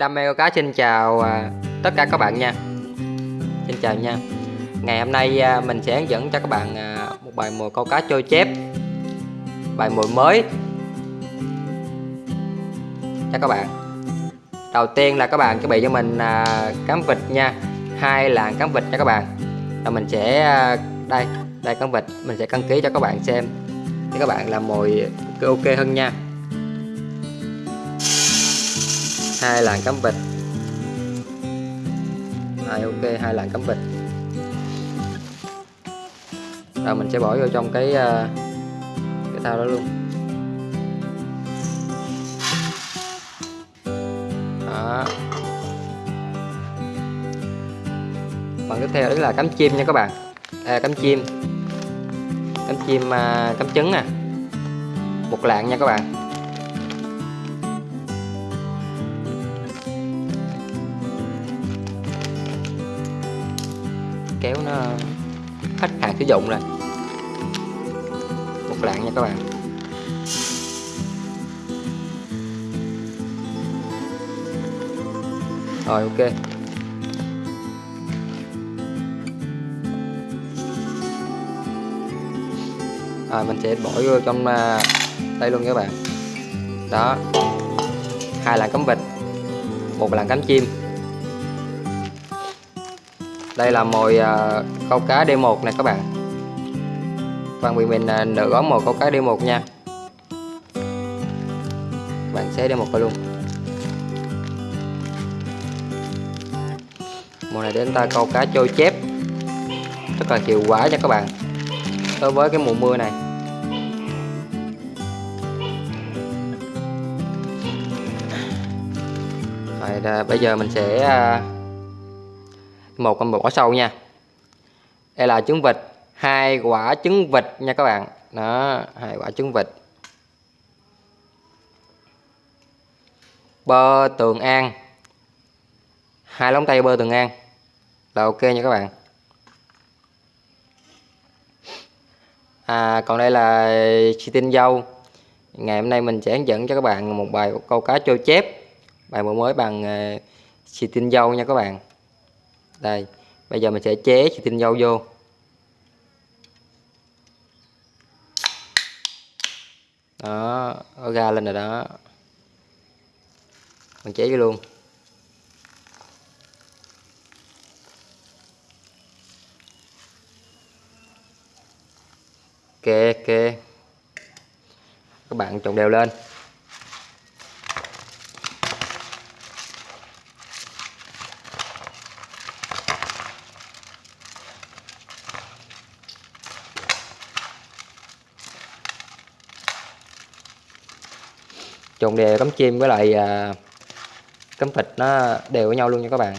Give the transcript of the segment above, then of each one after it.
Đam mê câu cá, xin chào à, tất cả các bạn nha. Xin chào nha. Ngày hôm nay à, mình sẽ hướng dẫn cho các bạn à, một bài mồi câu cá trôi chép. Bài mồi mới. Cho các bạn. Đầu tiên là các bạn chuẩn bị cho mình cám vịt nha. Hai làng cám vịt cho các bạn. Rồi mình sẽ đây đây cám vịt. Mình sẽ đăng ký cho các bạn xem. Để các bạn làm mồi ok hơn nha. Hai làn cắm vịt. Hai ok hai làn cắm vịt. Rồi mình sẽ bỏ vô trong cái ờ, cái thao đó luôn. Đó. Phần tiếp theo đó là cắm chim nha các bạn. À, cắm chim. Cắm chim à, cắm trứng nè. Một lạng nha các bạn. Khách hàng sử dụng rồi. Một lạng nha các bạn. Rồi, ok. Rồi mình sẽ bỏ vô trong à, đây luôn các bạn. Đó. Hai lạng cắm vịt, một lạng cắm chim đây là mồi uh, câu cá D1 này các bạn. Bạn bị mình uh, à, nửa gói mồi câu cá D1 nha. Bạn xé D1 vào luôn. Mồi này đến ta câu cá trôi chép. Rất là hiệu quả nha các bạn. Đối với cái mùa mưa này. Rồi, à, bây giờ mình sẽ uh, một con bỏ sâu nha. Đây là trứng vịt, hai quả trứng vịt nha các bạn. Đó, hai quả trứng vịt. Bơ tường an. Hai lóng tay bơ tường an. Là ok nha các bạn. À còn đây là xì tinh dâu. Ngày hôm nay mình sẽ hướng dẫn cho các bạn một bài câu cá trôi chép. Bài mới mới bằng ờ, chi xì tinh dâu nha các bạn đây, bây giờ mình sẽ chế xì tinh dâu vô. Đó, nó ra lên rồi đó. Mình chế vô luôn. Ok ok các bạn trộn đều lên. Trộn đều cắm chim với lại à, cắm thịt nó đều với nhau luôn nha các bạn.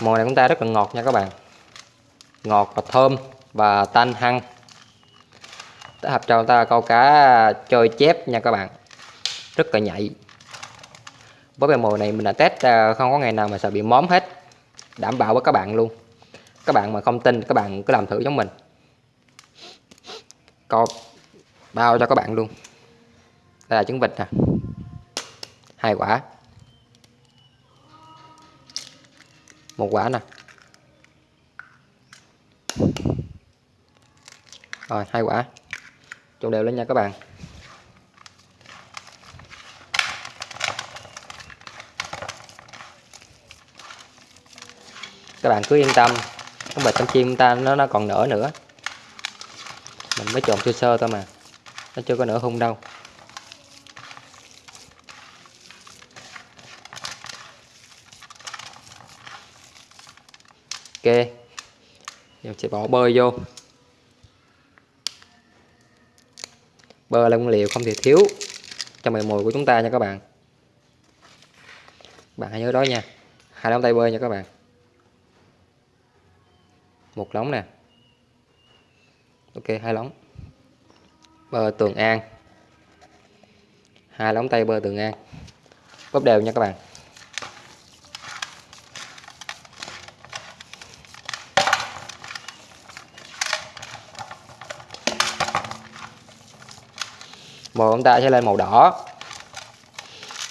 Mồi này chúng ta rất là ngọt nha các bạn. Ngọt và thơm và tanh hăng. Hợp cho chúng ta câu cá à, chơi chép nha các bạn rất là nhạy. Với bài mồi này mình đã test à, không có ngày nào mà sợ bị móm hết. Đảm bảo với các bạn luôn. Các bạn mà không tin, các bạn cứ làm thử giống mình. Co bao cho các bạn luôn. Đây là trứng vịt nè. Hai quả. Một quả nè. Rồi, hai quả. Trộn đều lên nha các bạn. Các bạn cứ yên tâm. Con bịch trong chim ta nó nó còn nở nữa. Mình mới trộn sơ sơ thôi mà. Nó chưa có nở hung đâu. Ok. Giờ sẽ bỏ bơ vô. Bơ là nguyên liệu không thể thiếu trong mày mồi của chúng ta nha các bạn. Bạn hãy nhớ đó nha. Hai nắm tay bơ nha các bạn một lóng nè. Ok, hai lóng. Bơ tường an hai lóng tay bơ tường an bóp đều nha các bạn. Màu chúng ta sẽ lên màu đỏ.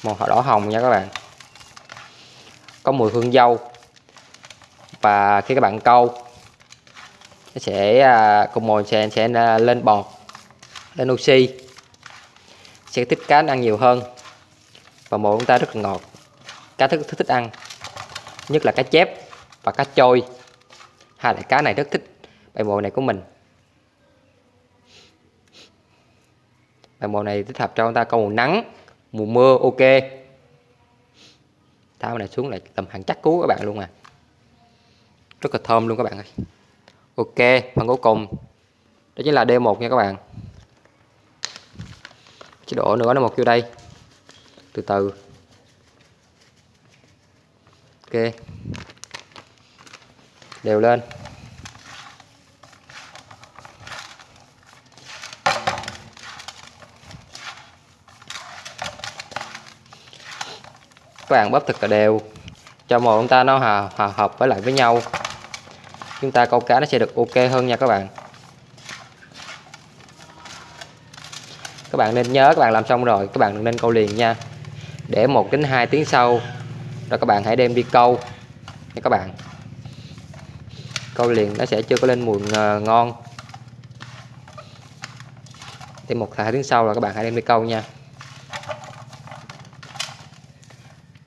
Màu đỏ hồng nha các bạn. Có mùi hương dâu. Và khi các bạn câu nó sẽ à, cùng mồi sẽ sẽ à, lên bọt, lên oxy. Sẽ thích cá ăn nhiều hơn. Và mồi chúng ta rất là ngọt. Cá thức thích thích ăn. Nhất là cá chép và cá trôi. Hai loại cá này rất thích bài mồi này của mình. Bài mồi này thích hợp cho chúng ta câu mùa nắng, mùa mưa, ok. Tháo này xuống lại tầm hàng chắc cú các bạn luôn à. Rất là thơm luôn các bạn ơi ok phần cuối cùng. Đó chính là D1 nha các bạn. Chế độ nữa nó một vô đây. Từ từ. Ok. Đều lên. Các bạn bóp thật là đều. Cho màu chúng ta nó hòa, hòa hợp với lại với nhau chúng ta câu cá nó sẽ được ok hơn nha các bạn. Các bạn nên nhớ các bạn làm xong rồi, các bạn đừng nên câu liền nha. Để một đến hai tiếng sau, rồi các bạn hãy đem đi câu nha các bạn. Câu liền nó sẽ chưa có lên mùi ờ, ngon. Thì một hai tiếng sau là các bạn hãy đem đi câu nha.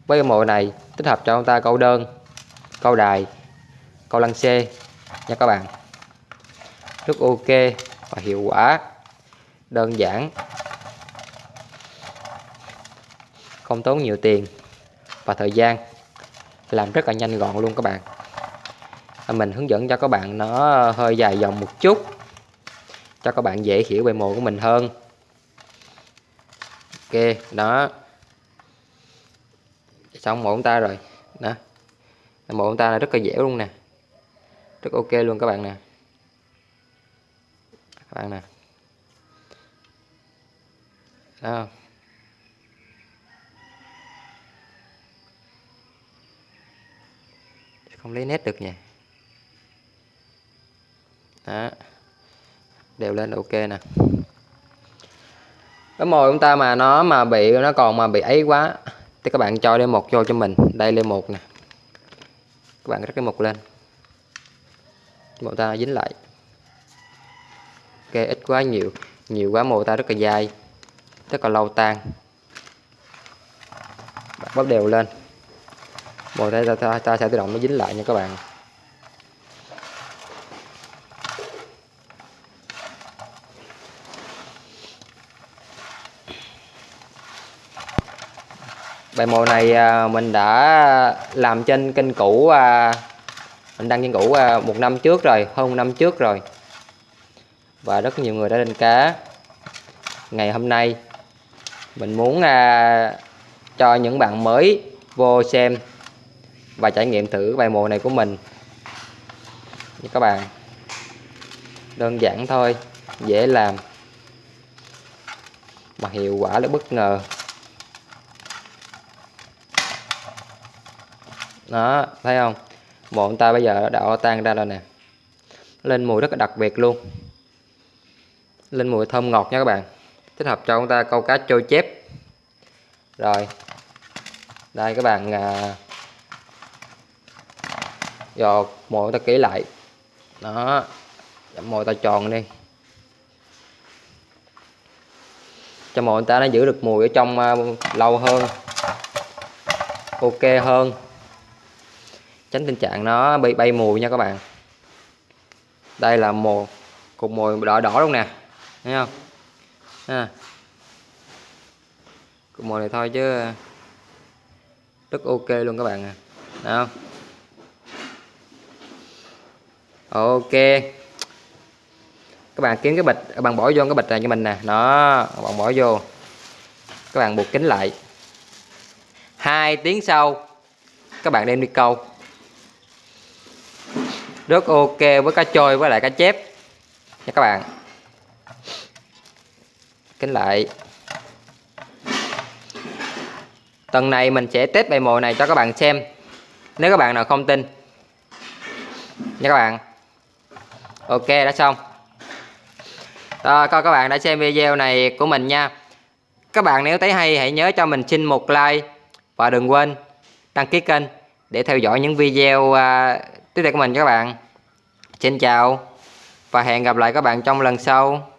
Với cái mồi này, tích hợp cho chúng ta câu đơn, câu đài, câu lăng xê nha các bạn. Rất ok và hiệu quả. Đơn giản. Không tốn nhiều tiền và thời gian. Làm rất là nhanh gọn luôn các bạn. À, mình hướng dẫn cho các bạn nó hơi dài dòng một chút, cho các bạn dễ hiểu về mồi của mình hơn. Ok, đó. Xong mổ ta rồi. Đó. Mổ ta là rất là dẻo luôn nè rất ok luôn các bạn nè. Các bạn nè. Đó. Không lấy nét được nha đó. Đều lên ok nè. Cái mồi chúng ta mà nó mà bị, nó còn mà bị ấy quá, thì các bạn cho lên một vô cho mình. Đây lên một nè. Các bạn rắc cái một lên màu ta dính lại. Ok ít quá nhiều nhiều quá màu ta rất là dai rất là lâu tan. Bóp đều lên. Màu ta, ta, ta, ta sẽ tự động nó dính lại nha các bạn. Bài màu này à, mình đã làm trên kênh cũ à, mình đăng trên cũ à, một năm trước rồi, hơn một năm trước rồi. Và rất nhiều người đã lên cá. Ngày hôm nay, mình muốn à, cho những bạn mới vô xem và trải nghiệm thử bài mồi này của mình. Như các bạn, đơn giản thôi, dễ làm, mà hiệu quả là bất ngờ. Đó, thấy không? Bọn ta bây giờ đã tan ra rồi nè. Lên mùi rất là đặc biệt luôn. Lên mùi thơm ngọt nha các bạn. Thích hợp cho chúng ta câu cá trôi chép. Rồi. Đây các bạn à, dò mồi ta kỹ lại. Đó. Mồi ta tròn đi. Cho mồi ta nó giữ được mùi ở trong uh, lâu hơn ok hơn tránh tình trạng nó bị bay mùi nha các bạn. Đây là mồi cục mồi đỏ đỏ luôn nè, thấy không? À. cục mồi này thôi chứ rất ok luôn các bạn à thấy không? Ok. Các bạn kiếm cái bịch các bạn bỏ vô cái bịch này cho mình nè nó bạn bỏ vô. Các bạn buộc kính lại. Hai tiếng sau, các bạn đem đi câu rất ok với cá trôi với lại cá chép. Nha các bạn. Kính lại. Tuần này mình sẽ test bài mồi này cho các bạn xem. Nếu các bạn nào không tin. Nha các bạn. Ok, đã xong. Rồi, coi các bạn đã xem video này của mình nha. Các bạn nếu thấy hay, hãy nhớ cho mình xin một like và đừng quên đăng ký kênh để theo dõi những video à, tiếp theo của mình các bạn. Xin chào và hẹn gặp lại các bạn trong lần sau.